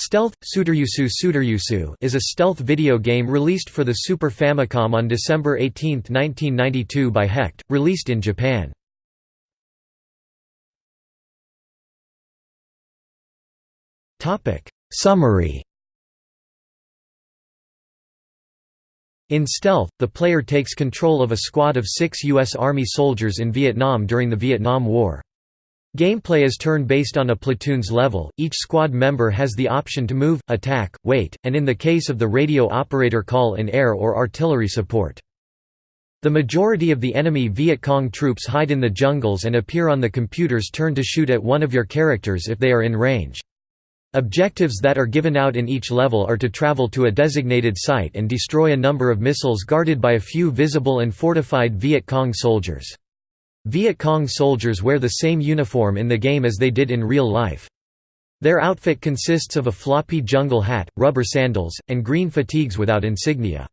Stealth Tsutoryusu Tsutoryusu is a stealth video game released for the Super Famicom on December 18, 1992 by Hect, released in Japan. Topic: Summary In Stealth, the player takes control of a squad of six U.S. Army soldiers in Vietnam during the Vietnam War. Gameplay is turn-based on a platoon's level, each squad member has the option to move, attack, wait, and in the case of the radio operator call in air or artillery support. The majority of the enemy Viet Cong troops hide in the jungles and appear on the computer's turn to shoot at one of your characters if they are in range. Objectives that are given out in each level are to travel to a designated site and destroy a number of missiles guarded by a few visible and fortified Viet Cong soldiers. Viet Cong soldiers wear the same uniform in the game as they did in real life. Their outfit consists of a floppy jungle hat, rubber sandals, and green fatigues without insignia.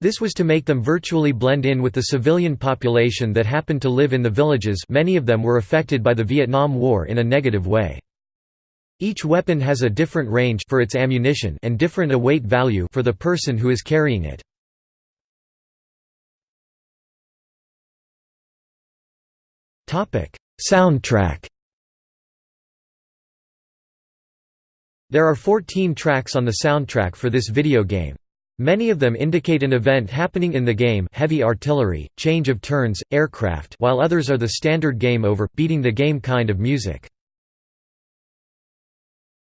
This was to make them virtually blend in with the civilian population that happened to live in the villages many of them were affected by the Vietnam War in a negative way. Each weapon has a different range for its ammunition and different weight value for the person who is carrying it. Soundtrack There are 14 tracks on the soundtrack for this video game. Many of them indicate an event happening in the game heavy artillery, change of turns, aircraft while others are the standard game over, beating the game kind of music.